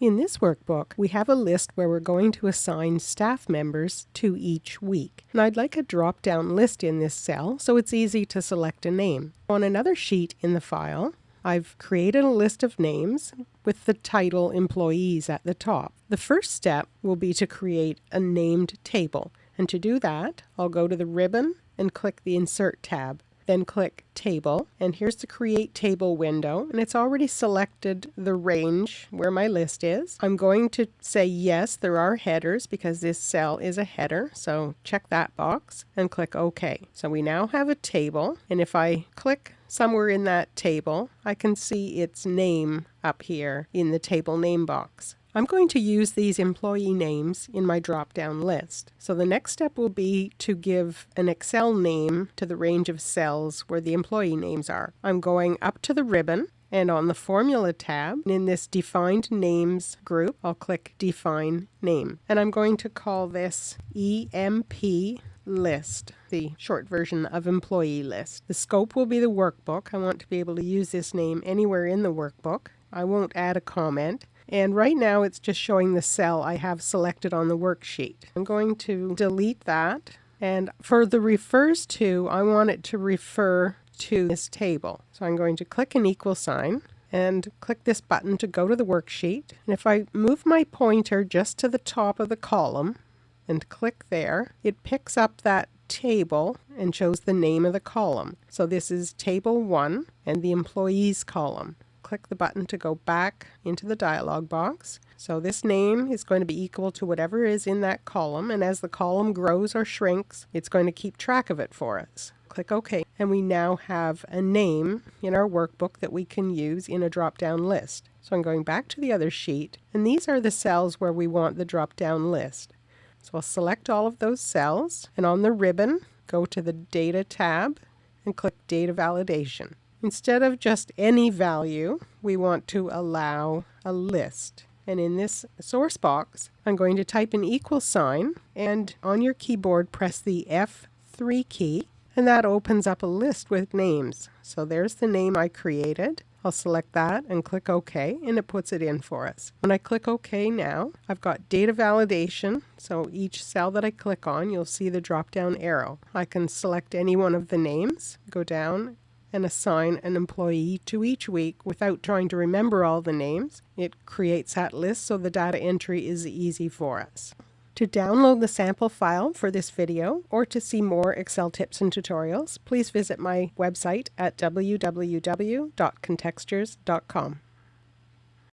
In this workbook, we have a list where we're going to assign staff members to each week. And I'd like a drop-down list in this cell so it's easy to select a name. On another sheet in the file, I've created a list of names with the title employees at the top. The first step will be to create a named table. And to do that, I'll go to the ribbon and click the Insert tab then click Table, and here's the Create Table window, and it's already selected the range where my list is. I'm going to say yes, there are headers because this cell is a header, so check that box and click OK. So we now have a table, and if I click somewhere in that table, I can see its name up here in the table name box. I'm going to use these employee names in my drop-down list. So the next step will be to give an Excel name to the range of cells where the employee names are. I'm going up to the ribbon and on the Formula tab, in this Defined Names group, I'll click Define Name. And I'm going to call this EMP list, the short version of employee list. The scope will be the workbook. I want to be able to use this name anywhere in the workbook. I won't add a comment. And right now it's just showing the cell I have selected on the worksheet. I'm going to delete that. And for the refers to, I want it to refer to this table. So I'm going to click an equal sign and click this button to go to the worksheet. And if I move my pointer just to the top of the column and click there, it picks up that table and shows the name of the column. So this is table 1 and the employees column click the button to go back into the dialog box. So this name is going to be equal to whatever is in that column, and as the column grows or shrinks, it's going to keep track of it for us. Click OK, and we now have a name in our workbook that we can use in a drop-down list. So I'm going back to the other sheet, and these are the cells where we want the drop-down list. So I'll select all of those cells, and on the ribbon, go to the Data tab, and click Data Validation. Instead of just any value, we want to allow a list. And in this source box, I'm going to type an equal sign, and on your keyboard press the F3 key, and that opens up a list with names. So there's the name I created. I'll select that and click OK, and it puts it in for us. When I click OK now, I've got data validation. So each cell that I click on, you'll see the drop-down arrow. I can select any one of the names, go down, and assign an employee to each week without trying to remember all the names. It creates that list so the data entry is easy for us. To download the sample file for this video or to see more Excel tips and tutorials, please visit my website at www.contextures.com.